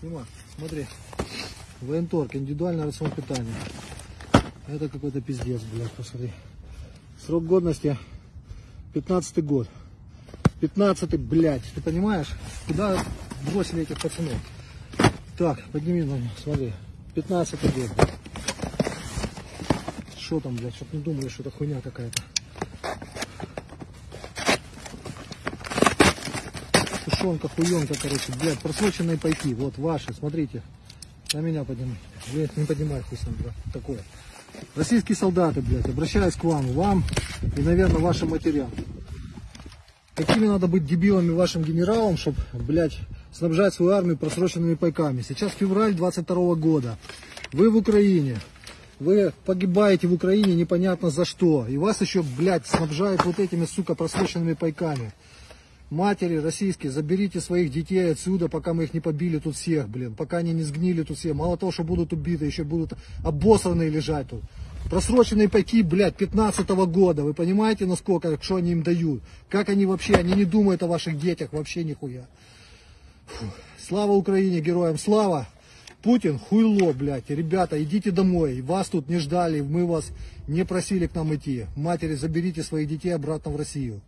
Снима, смотри. Военторг, индивидуальный рацион питания. Это какой-то пиздец, блядь, посмотри. Срок годности 15 год. 15 блядь, ты понимаешь? Куда бросили этих пацанов? Так, подними на меня, смотри. 15 год. Что там, блядь, чтоб не думали, что это хуйня какая-то. Тушенка, хуенка, короче, блядь, просроченные пайки, вот ваши, смотрите. На меня поднимай. Блядь, не поднимай хуй сам, блядь, такое. Российские солдаты, блядь, обращаюсь к вам, вам и, наверное, вашим матерям. Какими надо быть дебилами вашим генералам, чтобы, блядь, снабжать свою армию просроченными пайками. Сейчас февраль 22 года. Вы в Украине. Вы погибаете в Украине непонятно за что. И вас еще, блядь, снабжают вот этими, сука, просроченными пайками. Матери российские, заберите своих детей отсюда, пока мы их не побили тут всех, блин. Пока они не сгнили тут все. Мало того, что будут убиты, еще будут обосранные лежать тут. Просроченные пайки, блядь, 15 -го года. Вы понимаете, насколько, что они им дают? Как они вообще, они не думают о ваших детях вообще нихуя. Фу. Слава Украине, героям слава! Путин хуйло, блядь. Ребята, идите домой. Вас тут не ждали, мы вас не просили к нам идти. Матери, заберите своих детей обратно в Россию.